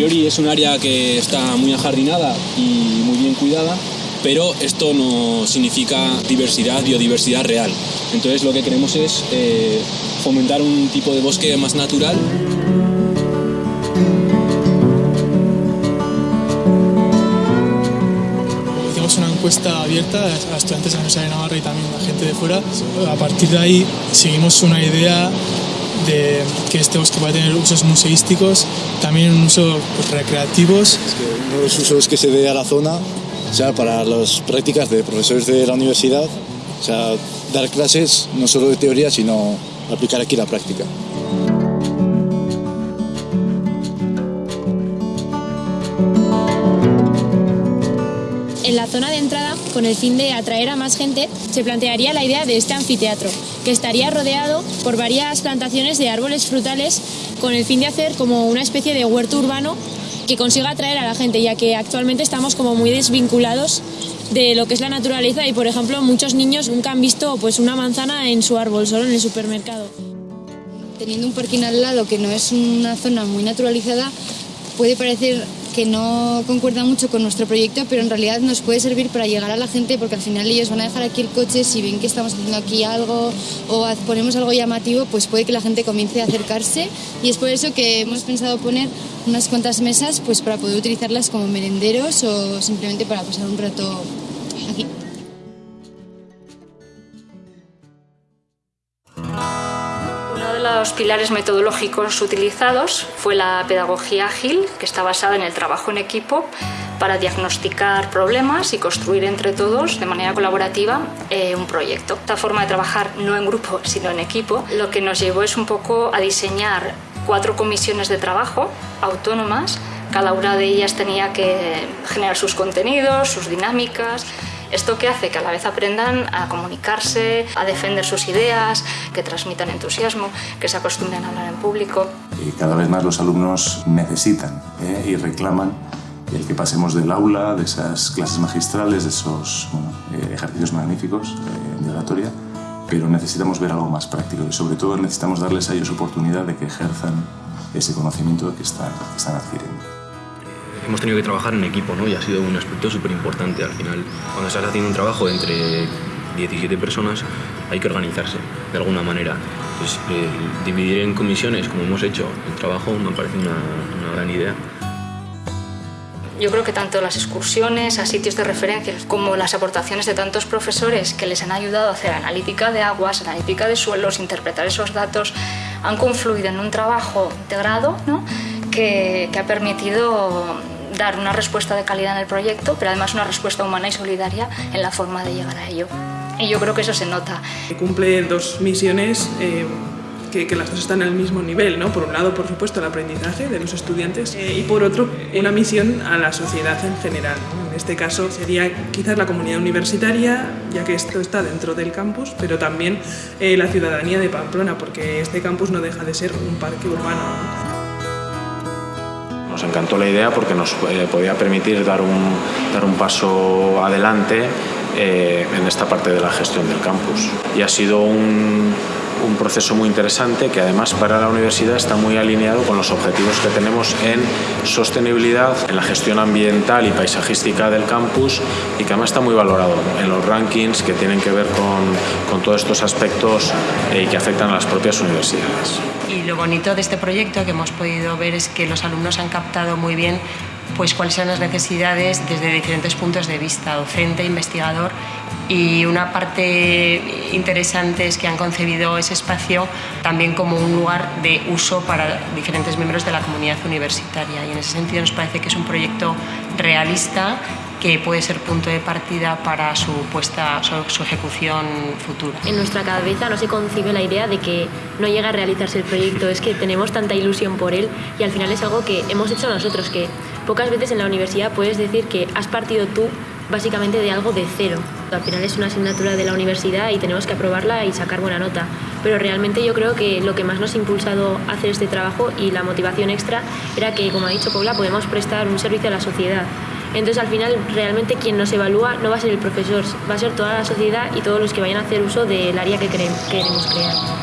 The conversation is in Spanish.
priori es un área que está muy ajardinada y muy bien cuidada, pero esto no significa diversidad, biodiversidad real. Entonces lo que queremos es eh, fomentar un tipo de bosque más natural. Hicimos una encuesta abierta a estudiantes de la Universidad de Navarra y también a gente de fuera. A partir de ahí seguimos una idea de que este bosque va a tener usos museísticos, también un uso pues, recreativos. Es que uno de los usos que se dé a la zona, o sea, para las prácticas de profesores de la universidad, o sea, dar clases no solo de teoría, sino aplicar aquí la práctica. En la zona de entrada, con el fin de atraer a más gente, se plantearía la idea de este anfiteatro, que estaría rodeado por varias plantaciones de árboles frutales con el fin de hacer como una especie de huerto urbano que consiga atraer a la gente, ya que actualmente estamos como muy desvinculados de lo que es la naturaleza y, por ejemplo, muchos niños nunca han visto pues, una manzana en su árbol, solo en el supermercado. Teniendo un parking al lado que no es una zona muy naturalizada, puede parecer que no concuerda mucho con nuestro proyecto, pero en realidad nos puede servir para llegar a la gente porque al final ellos van a dejar aquí el coche, si ven que estamos haciendo aquí algo o ponemos algo llamativo, pues puede que la gente comience a acercarse. Y es por eso que hemos pensado poner unas cuantas mesas pues para poder utilizarlas como merenderos o simplemente para pasar un rato los pilares metodológicos utilizados fue la pedagogía ágil, que está basada en el trabajo en equipo para diagnosticar problemas y construir entre todos de manera colaborativa eh, un proyecto. Esta forma de trabajar no en grupo, sino en equipo, lo que nos llevó es un poco a diseñar cuatro comisiones de trabajo autónomas. Cada una de ellas tenía que generar sus contenidos, sus dinámicas, esto que hace que a la vez aprendan a comunicarse, a defender sus ideas, que transmitan entusiasmo, que se acostumbren a hablar en público. Y cada vez más los alumnos necesitan ¿eh? y reclaman el que pasemos del aula, de esas clases magistrales, de esos eh, ejercicios magníficos eh, de oratoria, pero necesitamos ver algo más práctico y sobre todo necesitamos darles a ellos oportunidad de que ejerzan ese conocimiento que están adquiriendo hemos tenido que trabajar en equipo, ¿no? Y ha sido un aspecto súper importante. Al final, cuando estás haciendo un trabajo entre 17 personas, hay que organizarse de alguna manera. Pues, eh, dividir en comisiones, como hemos hecho el trabajo, me parece una, una gran idea. Yo creo que tanto las excursiones a sitios de referencia como las aportaciones de tantos profesores que les han ayudado a hacer analítica de aguas, analítica de suelos, interpretar esos datos, han confluido en un trabajo integrado ¿no? que, que ha permitido dar una respuesta de calidad en el proyecto, pero además una respuesta humana y solidaria en la forma de llegar a ello. Y yo creo que eso se nota. Cumple dos misiones eh, que, que, las dos están al mismo nivel, ¿no? Por un lado, por supuesto, el aprendizaje de los estudiantes eh, y por otro, una misión a la sociedad en general. En este caso sería quizás la comunidad universitaria, ya que esto está dentro del campus, pero también eh, la ciudadanía de Pamplona, porque este campus no deja de ser un parque urbano. ¿No? Nos encantó la idea porque nos eh, podía permitir dar un, dar un paso adelante eh, en esta parte de la gestión del campus. Y ha sido un, un proceso muy interesante que además para la universidad está muy alineado con los objetivos que tenemos en sostenibilidad, en la gestión ambiental y paisajística del campus y que además está muy valorado en los rankings que tienen que ver con, con todos estos aspectos eh, y que afectan a las propias universidades. Y lo bonito de este proyecto que hemos podido ver es que los alumnos han captado muy bien pues cuáles son las necesidades desde diferentes puntos de vista, docente, investigador y una parte interesante es que han concebido ese espacio también como un lugar de uso para diferentes miembros de la comunidad universitaria y en ese sentido nos parece que es un proyecto realista que puede ser punto de partida para su puesta, su, ejecución futura. En nuestra cabeza no se concibe la idea de que no llega a realizarse el proyecto, es que tenemos tanta ilusión por él y al final es algo que hemos hecho nosotros, que pocas veces en la universidad puedes decir que has partido tú básicamente de algo de cero. Al final es una asignatura de la universidad y tenemos que aprobarla y sacar buena nota. Pero realmente yo creo que lo que más nos ha impulsado a hacer este trabajo y la motivación extra era que, como ha dicho Paula, podemos prestar un servicio a la sociedad. Entonces al final realmente quien nos evalúa no va a ser el profesor, va a ser toda la sociedad y todos los que vayan a hacer uso del área que queremos crear.